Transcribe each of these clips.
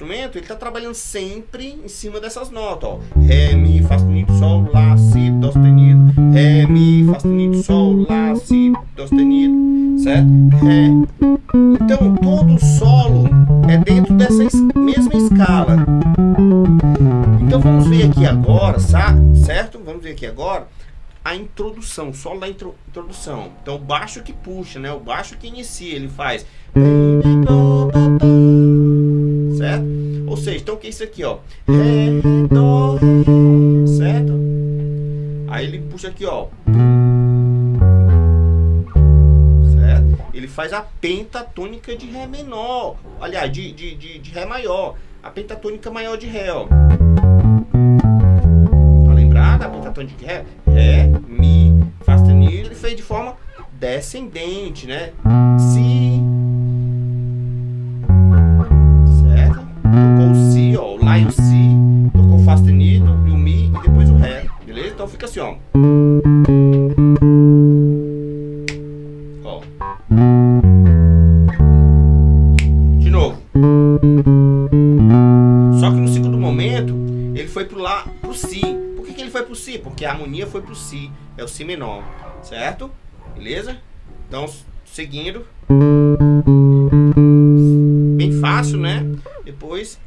instrumento, ele está trabalhando sempre em cima dessas notas, ó. Ré, Mi, Fá sustenido, Sol, Lá, Si, Dó sustenido. Ré, Mi, Fá sustenido, Sol, Lá, Si, Dó sustenido. Certo? Ré. Então, todo o solo é dentro dessa es mesma escala. Então, vamos ver aqui agora, certo? Vamos ver aqui agora a introdução, solo da intro, introdução. Então, o baixo que puxa, né? O baixo que inicia, ele faz certo? Ou seja, então o que é isso aqui, ó? Ré, Dó, certo? Aí ele puxa aqui, ó. Certo? Ele faz a pentatônica de Ré menor. Aliás, de, de, de, de Ré maior. A pentatônica maior de Ré, ó. Tá lembrado? A pentatônica de Ré? Ré, Mi, Fá sustenido. Ele fez de forma descendente, né? Si, assim, ó. Ó. De novo. Só que no segundo momento, ele foi pro Lá, pro Si. Por que, que ele foi pro Si? Porque a harmonia foi pro Si, é o Si menor, certo? Beleza? Então, seguindo. Bem fácil, né? Depois.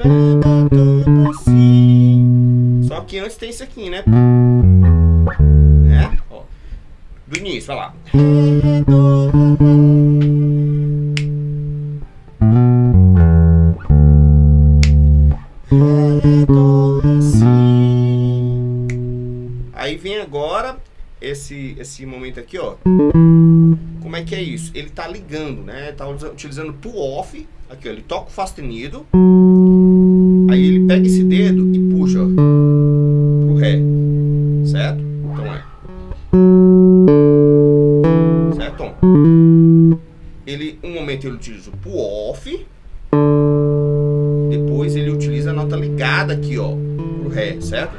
Só que antes tem isso aqui, né? É? Ó. Do início, olha lá. Aí vem agora esse, esse momento aqui, ó. Como é que é isso? Ele tá ligando, né? Tá utilizando pull off. Aqui, ó. Ele toca o Fá sustenido. Aí ele pega esse dedo Ele, utiliza o pull off. Depois ele utiliza a nota ligada aqui, ó. Pro Ré, certo?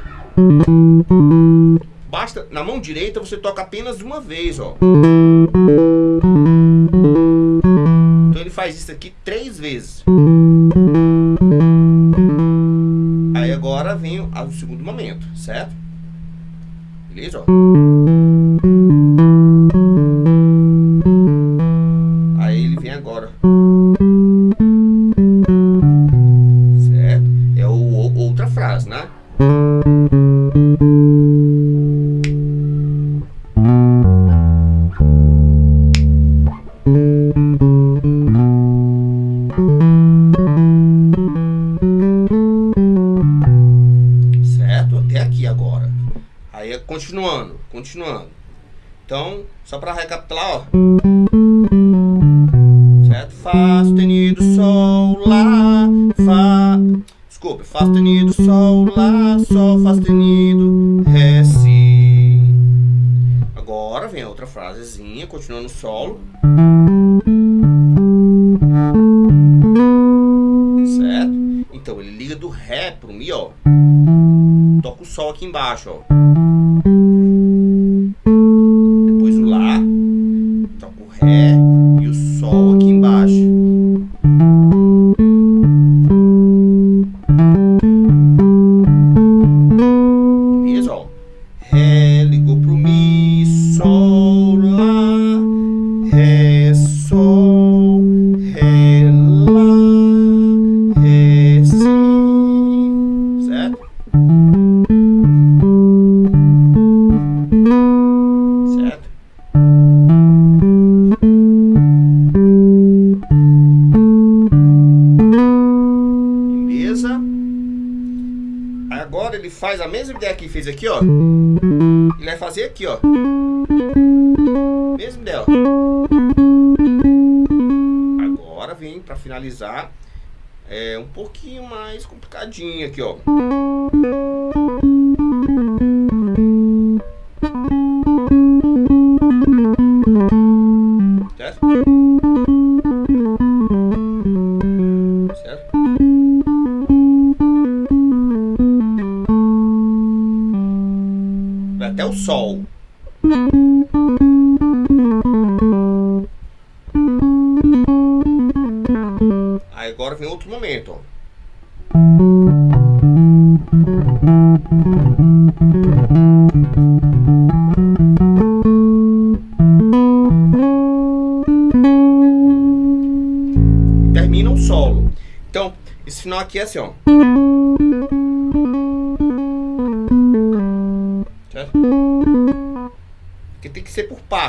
Basta, na mão direita você toca apenas uma vez, ó. Então ele faz isso aqui três vezes. Aí agora vem o, o segundo momento, certo? Beleza, ó. Agora. Outra frasezinha, continuando o solo. Certo? Então ele liga do Ré pro Mi, ó. Toca o Sol aqui embaixo, ó. A mesma ideia que fez aqui, ó. Ele vai fazer aqui, ó. Mesma ideia, ó. Agora vem para finalizar. É um pouquinho mais complicadinho aqui, ó. Sol. Aí agora vem outro momento, termina um solo. Então, esse final aqui é assim, ó.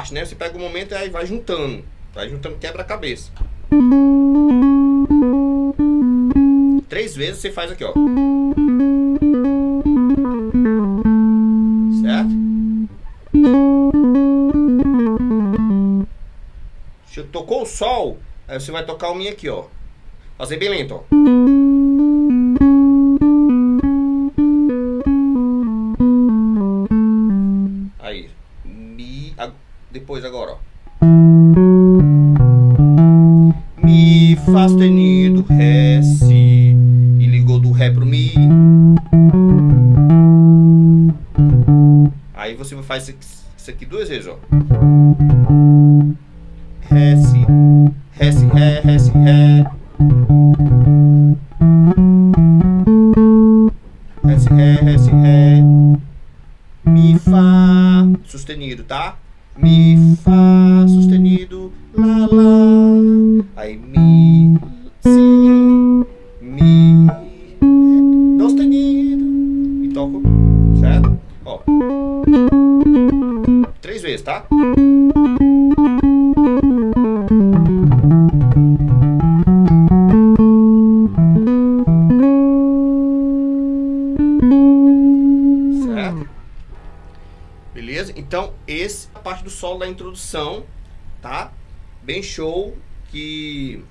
Parte, né? Você pega o um momento e aí vai juntando. Vai juntando quebra-cabeça. Três vezes você faz aqui, ó. Certo? Se tocou o sol, aí você vai tocar o Mi aqui, ó. Fazer bem lento, ó. Faz isso aqui duas vezes, ó. Ré, Si. Ré, Si, Ré, Ré, Si, Ré. Ré, Si, Ré, Ré, Si, Ré. Mi, Fá, sustenido, tá? Mi, Fá, sustenido, Lá, Lá. Vezes, tá? Beleza? Então, esse é a parte do solo da introdução, tá? Bem show, que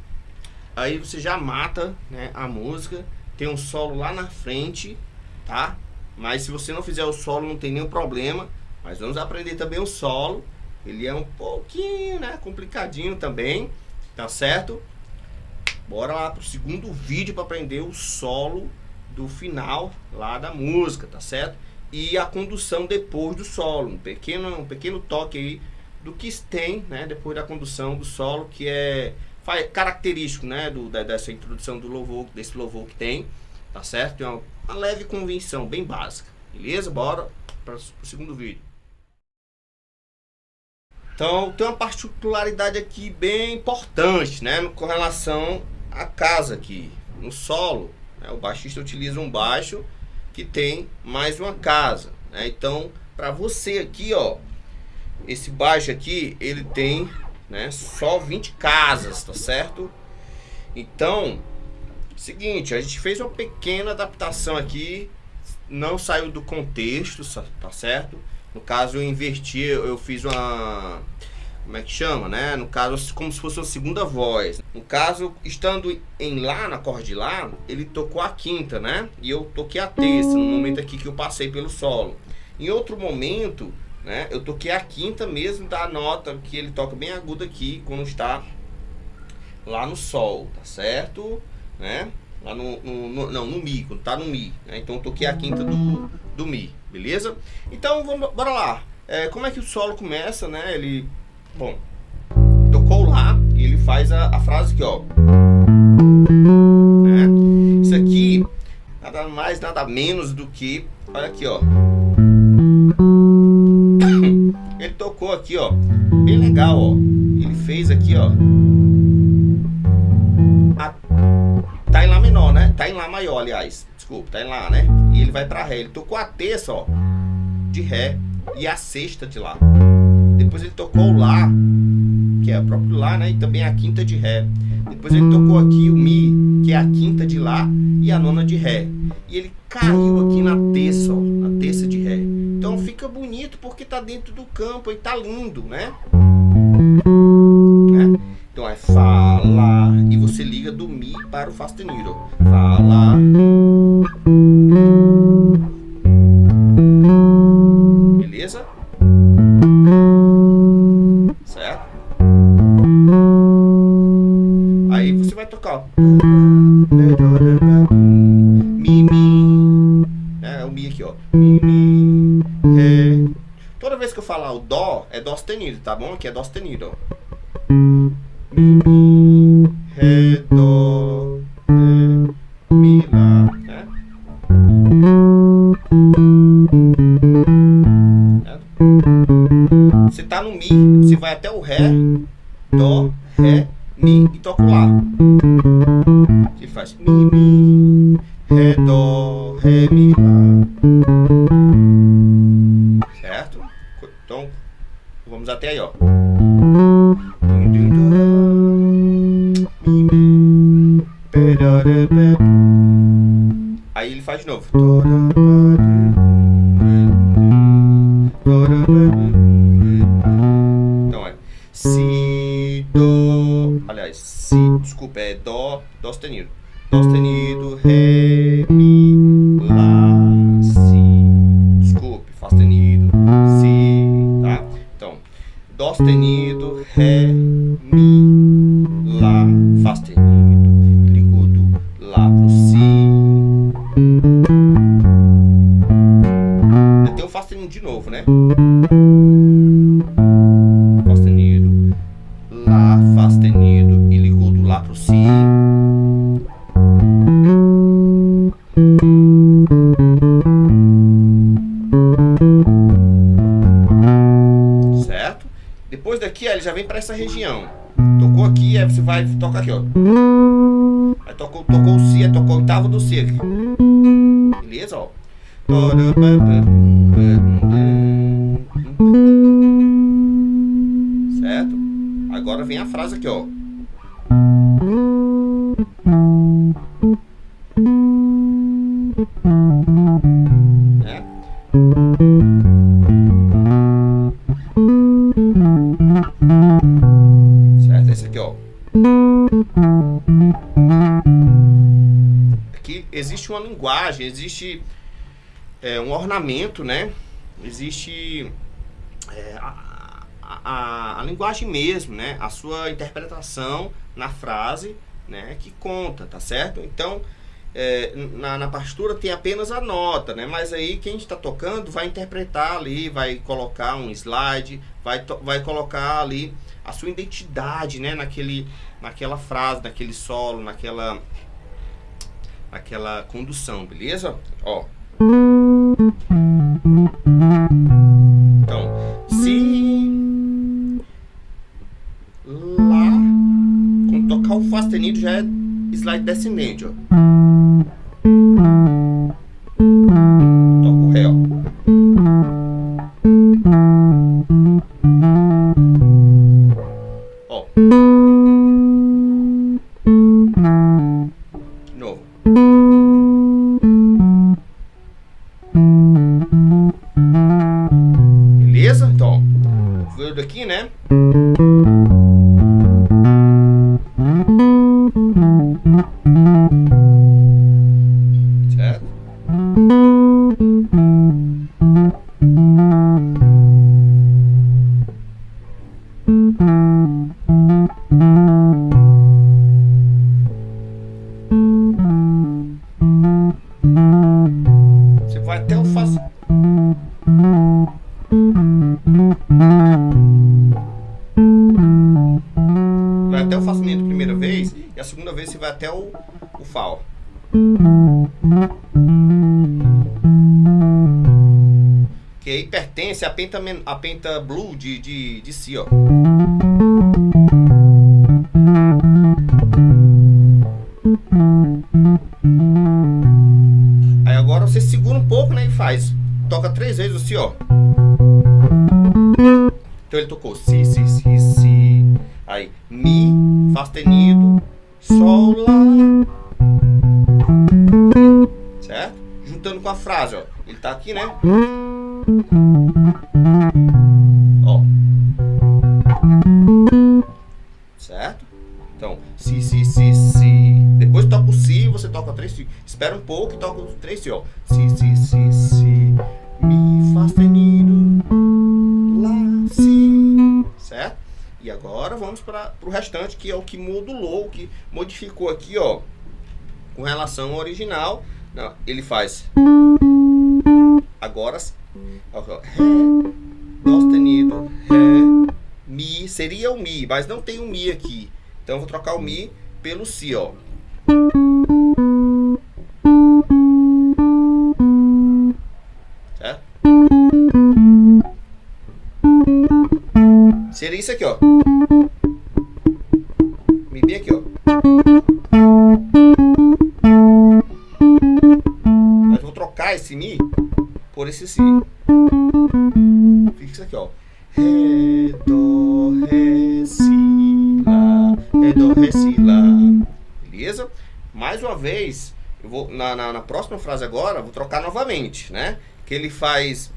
aí você já mata né, a música. Tem um solo lá na frente, tá? Mas se você não fizer o solo, não tem nenhum problema. Mas vamos aprender também o solo. Ele é um pouquinho, né, complicadinho também, tá certo? Bora lá pro segundo vídeo para aprender o solo do final lá da música, tá certo? e a condução depois do solo, um pequeno, um pequeno toque aí do que tem, né, depois da condução do solo, que é característico, né, do, dessa introdução do louvor, desse louvor que tem, tá certo? Tem uma, uma leve convenção, bem básica, beleza? Bora para o segundo vídeo. Então, tem uma particularidade aqui bem importante, né, com relação à casa aqui, no solo, né, o baixista utiliza um baixo que tem mais uma casa. Né? Então, para você aqui, ó, esse baixo aqui, ele tem né, só 20 casas, tá certo? Então, seguinte, a gente fez uma pequena adaptação aqui, não saiu do contexto, tá certo? No caso, eu inverti, eu fiz uma como é que chama, né? No caso, como se fosse uma segunda voz. No caso, estando em Lá, na acorde Lá, ele tocou a quinta, né? E eu toquei a terça, no momento aqui que eu passei pelo solo. Em outro momento, né? Eu toquei a quinta mesmo da nota que ele toca bem aguda aqui, quando está lá no Sol, tá certo? Né? Lá no, no, no não, no Mi, quando tá no Mi. Né? Então eu toquei a quinta do, do Mi, beleza? Então, vamos, bora lá. É, como é que o solo começa, né? Ele Bom, tocou lá e ele faz a, a frase aqui, ó. Né? Isso aqui, nada mais, nada menos do que, olha aqui, ó. Ele tocou aqui, ó, bem legal, ó. Ele fez aqui, ó. A, tá em Lá menor, né? Tá em Lá maior, aliás. Desculpa, tá em Lá, né? E ele vai pra Ré. Ele tocou a terça, ó, de Ré e a sexta de Lá. Depois ele tocou o Lá, que é o próprio Lá, né? E também a quinta de Ré. Depois ele tocou aqui o Mi, que é a quinta de Lá e a nona de Ré. E ele caiu aqui na terça, ó, na terça de Ré. Então fica bonito porque tá dentro do campo e tá lindo, né? Então é Fá, Lá, e você liga do Mi para o Fá sustenido. Fá, Lá. Beleza? vai tocar, Mi, mi. É, o mi aqui, ó. Mi, mi, ré. Toda vez que eu falar o dó, é dó sustenido, tá bom? Aqui é dó sustenido, ó. Mi, ré, dó, ré, mi, lá. Você tá no mi, você vai até o ré, dó, ré, mi e toca o lá. Você faz mi, mi, ré, dó, ré, mi, lá. Certo? Então, vamos até aí, ó. Faz de novo. De novo, né? Fá sustenido, Lá, Fá sustenido e ligou do Lá pro Si. Certo? Depois daqui, ó, ele já vem para essa região. Tocou aqui, aí você vai tocar aqui, ó. Aí tocou, tocou o Si, aí tocou o oitavo do Si aqui. Beleza, ó. Certo? Agora vem a frase aqui, ó. Né? Certo? Esse aqui, ó. Aqui existe uma linguagem, existe é, um ornamento, né? Existe é, a, a, a linguagem mesmo, né? A sua interpretação na frase, né? Que conta, tá certo? Então, é, na, na partitura tem apenas a nota, né? Mas aí quem está tocando vai interpretar ali, vai colocar um slide, vai, vai colocar ali a sua identidade, né? Naquele, naquela frase, naquele solo, naquela, naquela condução, beleza? Ó. Então, se lá, quando tocar o Fá sustenido já é slide descendente, ó. Penta, à penta blue de, de, de si, ó. Aí agora você segura um pouco, né? E faz. Toca três vezes o si, ó. Então ele tocou si, si, si, si. Aí, mi, fá sustenido, sol, lá. Certo? Juntando com a frase, ó. Ele tá aqui, né? Pouco e toca os três si, ó. Si, si, si, si. Mi, fá sustenido, lá, si. Certo? E agora vamos para o restante, que é o que modulou, o que modificou aqui, ó. Com relação ao original. Não, ele faz. Agora. ó, Ré, Dó sustenido, Ré, Mi. Seria o Mi, mas não tem o Mi aqui. Então eu vou trocar o Mi pelo Si, ó. Isso aqui, ó. Mi bem aqui, ó. Mas vou trocar esse Mi por esse Si. Fica isso aqui, ó. Ré, Dó, Ré, Si, Lá. Ré, Dó, Ré, Si, Lá. Beleza? Mais uma vez, eu vou na, na, na próxima frase agora, vou trocar novamente, né? Que ele faz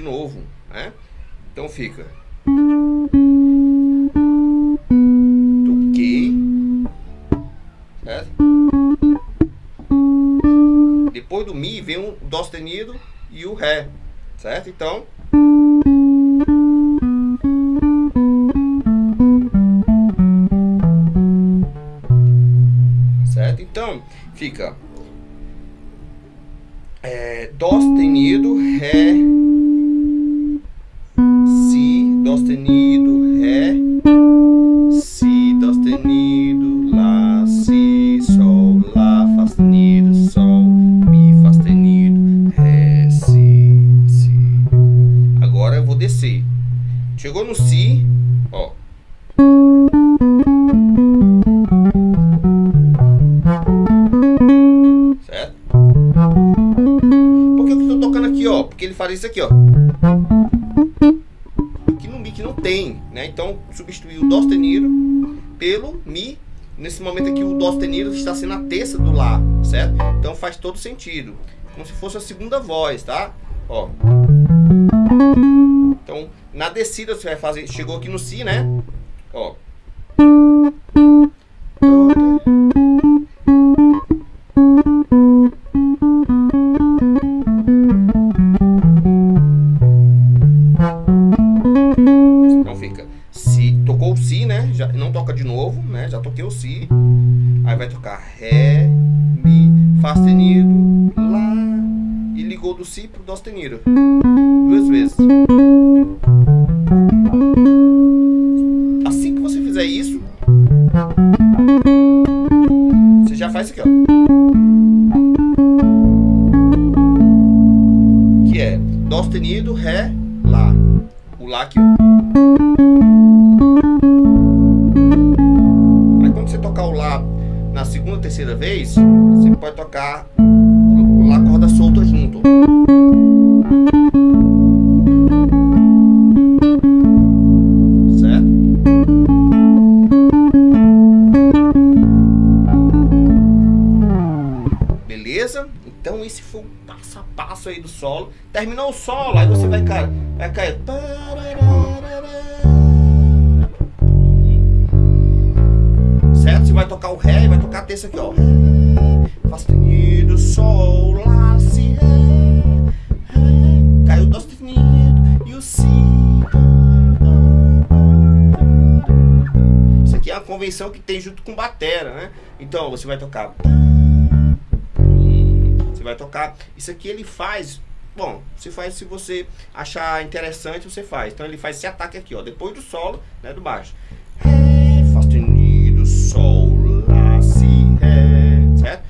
de novo, né? Então fica. Toquei. Certo? Depois do Mi vem um Dó sustenido e o Ré, certo? Então. Certo? Então, fica é, Dó sustenido, Ré, sustenido, Ré, Si, Dó sustenido, Lá, Si, Sol, Lá, Fá sustenido, Sol, Mi, Fá sustenido, Ré, Si, Si. Agora eu vou descer. Chegou no Si, ó. Certo? Por que eu estou tocando aqui, ó? Porque ele faz isso aqui, ó. Então, substituir o Dó sustenido pelo Mi. Nesse momento aqui, o Dó sustenido está sendo a terça do Lá, certo? Então, faz todo sentido. Como se fosse a segunda voz, tá? Ó. Então, na descida você vai fazer... Chegou aqui no Si, né? Ó. Então sustenido. Duas vezes. Assim que você fizer isso, você já faz aqui, ó. Que é Dó sustenido, Ré, Lá. O Lá aqui, ó. Aí quando você tocar o Lá na segunda ou terceira vez, você pode tocar o Lá solo. Terminou o solo, aí você vai, cara, vai cair. Certo? Você vai tocar o Ré e vai tocar a terça aqui, ó. Ré, Fá sustenido, Sol, Lá, Si, Ré, Ré. Caiu o Dó sustenido e o Si. Isso aqui é a convenção que tem junto com batera, né? Então você vai tocar. Você vai tocar. Isso aqui ele faz. Bom, se faz se você achar interessante, você faz. Então ele faz esse ataque aqui, ó, depois do solo, né, do baixo. Ré, Fá sustenido, Sol, Lá, Si, Ré, certo?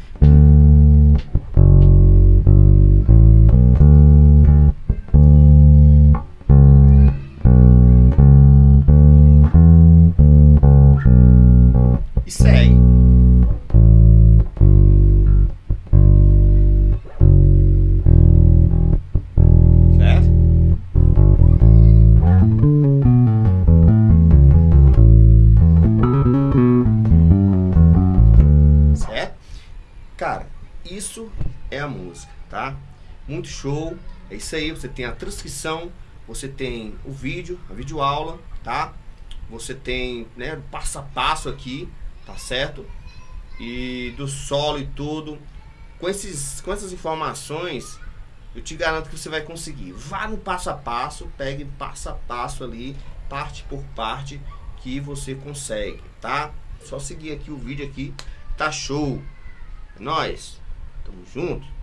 Isso é a música, tá? Muito show. É isso aí, você tem a transcrição, você tem o vídeo, a videoaula, tá? Você tem, né, passo a passo aqui, tá certo? E do solo e tudo. Com, esses, com essas informações, eu te garanto que você vai conseguir. Vá no passo a passo, pegue passo a passo ali, parte por parte, que você consegue, tá? Só seguir aqui o vídeo aqui, tá show. É nóis. Tamo junto.